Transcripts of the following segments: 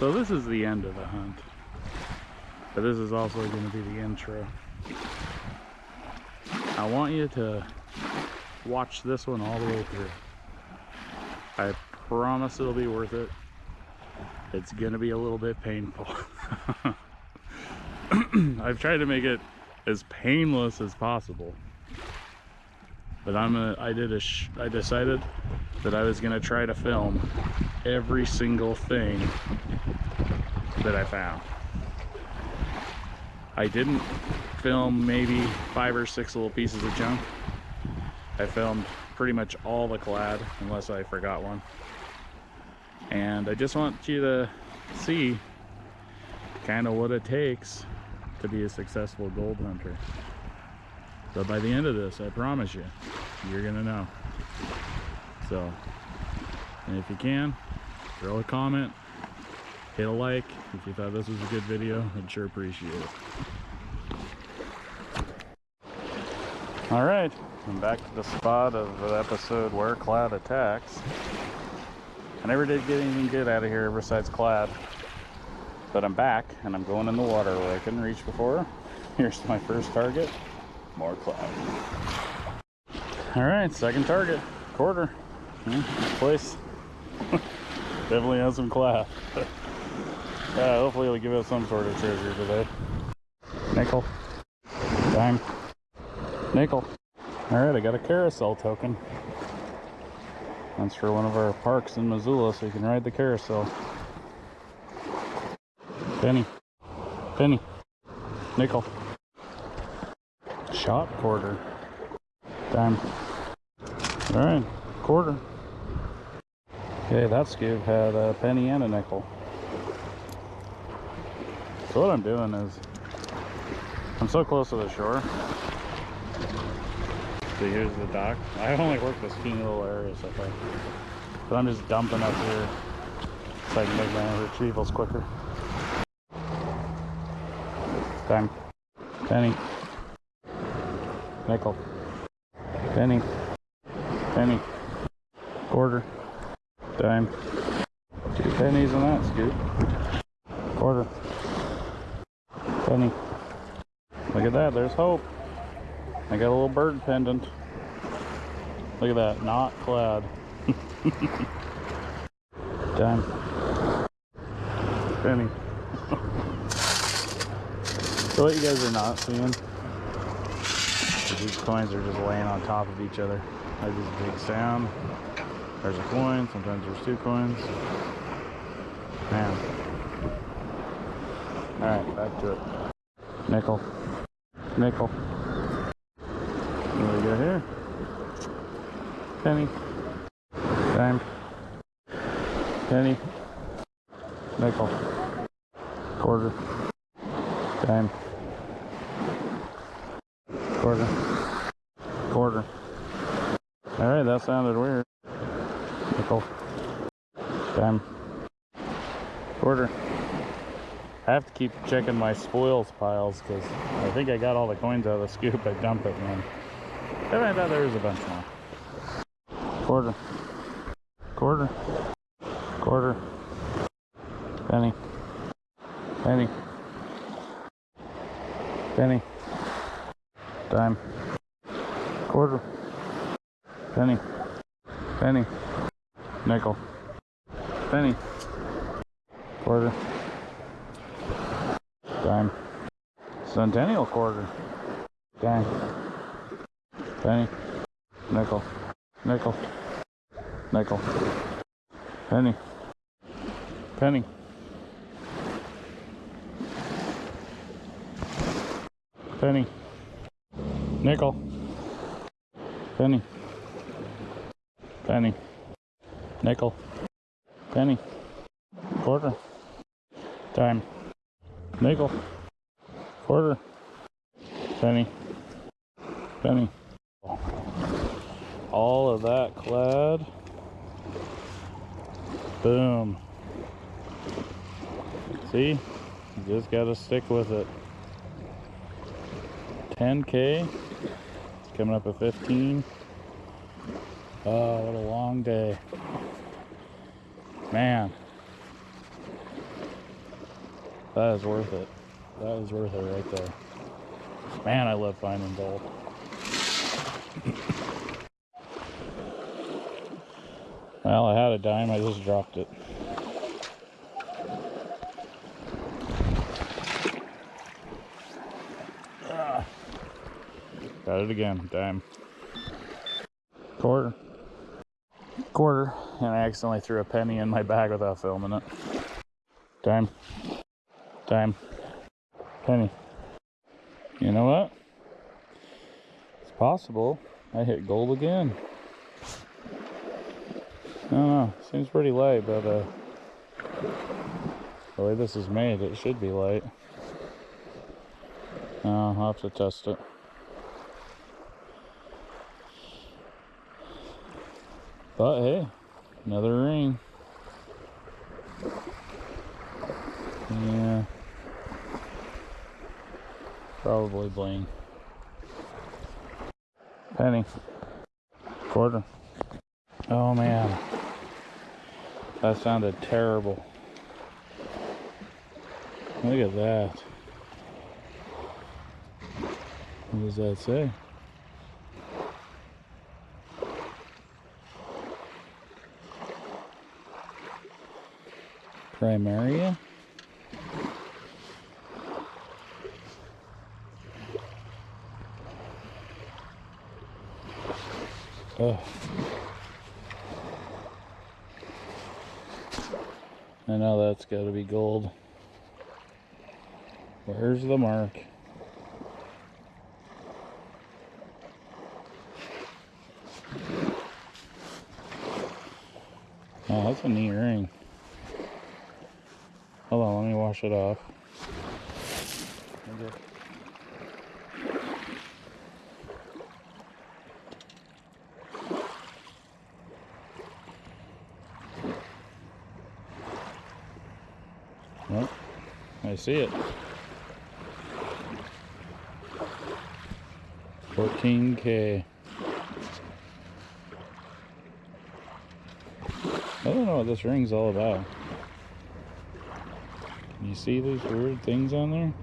So this is the end of the hunt. But this is also going to be the intro. I want you to watch this one all the way through. I promise it'll be worth it. It's going to be a little bit painful. I've tried to make it as painless as possible. But I'm gonna, I did a, I decided that I was gonna try to film every single thing that I found. I didn't film maybe five or six little pieces of junk. I filmed pretty much all the clad, unless I forgot one. And I just want you to see kind of what it takes to be a successful gold hunter. So by the end of this, I promise you, you're gonna know. So, and if you can, throw a comment, hit a like if you thought this was a good video. I'd sure appreciate it. All right, I'm back to the spot of the episode where Clad attacks. I never did get anything good out of here besides Clad. But I'm back and I'm going in the water where I couldn't reach before. Here's my first target, more Clad. All right, second target, quarter. Hmm, yeah, place definitely has some class. yeah, uh, hopefully it'll give us some sort of treasure today. Nickel, dime, nickel. All right, I got a carousel token. That's for one of our parks in Missoula, so you can ride the carousel. Penny. Penny. Nickel. Shot quarter. Dime. Alright, quarter. Okay, that scoop had a penny and a nickel. So what I'm doing is, I'm so close to the shore. So here's the dock. I only work this teeny little area so far. But I'm just dumping up here so I can make my retrievals quicker. Time. Penny. Nickel. Penny. Penny. Quarter. Dime. Two pennies on that scoop. Quarter. Penny. Look at that, there's hope. I got a little bird pendant. Look at that, not clad. Dime. Penny. So what you guys are not seeing these coins are just laying on top of each other. There's this big sound. There's a coin, sometimes there's two coins. Man. Alright, back to it. Nickel. Nickel. What do we got here? Penny. Dime. Penny. Nickel. Quarter. Dime quarter, quarter. All right, that sounded weird. Nickel, dime, quarter. I have to keep checking my spoils piles because I think I got all the coins out of the scoop. I dump it then I thought there was a bunch more. Quarter, quarter, quarter, penny, penny, penny. Dime, quarter, penny, penny, nickel, penny, quarter, dime, centennial quarter, dime, penny, nickel, nickel, nickel, penny, penny. Penny. Nickel, penny, penny, nickel, penny, quarter, dime, nickel, quarter, penny, penny. All of that clad. Boom. See? You just gotta stick with it. 10k Coming up at 15. Oh, what a long day. Man. That is worth it. That is worth it right there. Man, I love finding gold. well, I had a dime, I just dropped it. Ah. Got it again, dime. Quarter. Quarter, and I accidentally threw a penny in my bag without filming it. Dime. Dime. Penny. You know what? It's possible I hit gold again. I don't know. Seems pretty light, but uh, the way this is made, it should be light. Uh, I'll have to test it. But hey, another ring. Yeah. Probably bling. Penny. Quarter. Oh man. That sounded terrible. Look at that. What does that say? Primaria? Oh. I know that's got to be gold. Where's the mark? Oh, that's a neat ring. Hold on, let me wash it off. I see it. 14K. I don't know what this ring's all about. You see these weird things on there?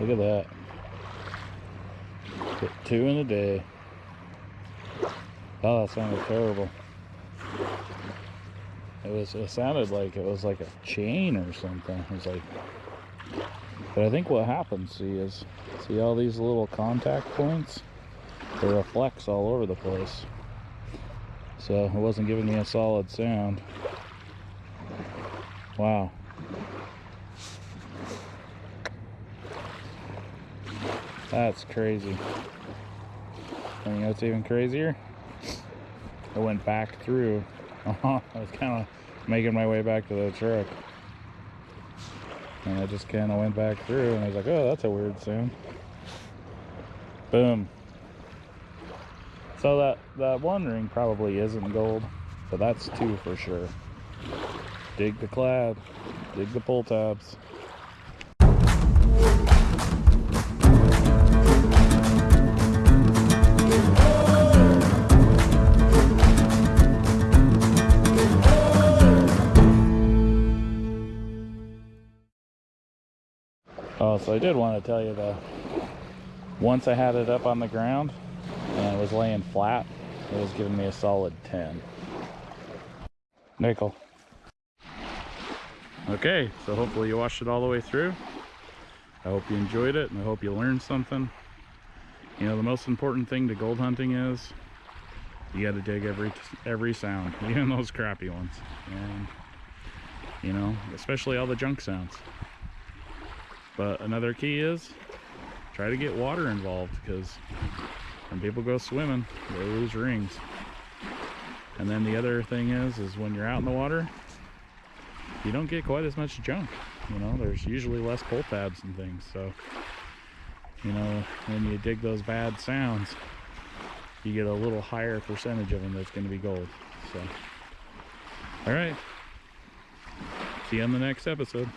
Look at that. Hit two in a day. Oh, that sounded terrible. It was. It sounded like it was like a chain or something. It was like. But I think what happens, see, is see all these little contact points. They reflects all over the place. So it wasn't giving me a solid sound. Wow. That's crazy. You know what's even crazier? I went back through. I was kind of making my way back to the truck. And I just kind of went back through and I was like, oh, that's a weird sound. Boom. So that, that one ring probably isn't gold, but that's two for sure. Dig the clad, dig the pull tabs. Oh, so I did want to tell you that once I had it up on the ground and it was laying flat, it was giving me a solid 10. Nickel. Okay, so hopefully you watched it all the way through. I hope you enjoyed it and I hope you learned something. You know, the most important thing to gold hunting is you got to dig every every sound, even those crappy ones. And, you know, especially all the junk sounds. But another key is try to get water involved because when people go swimming, they lose rings. And then the other thing is, is when you're out in the water, you don't get quite as much junk. You know, there's usually less pull tabs and things. So, you know, when you dig those bad sounds, you get a little higher percentage of them that's going to be gold. So, all right. See you on the next episode.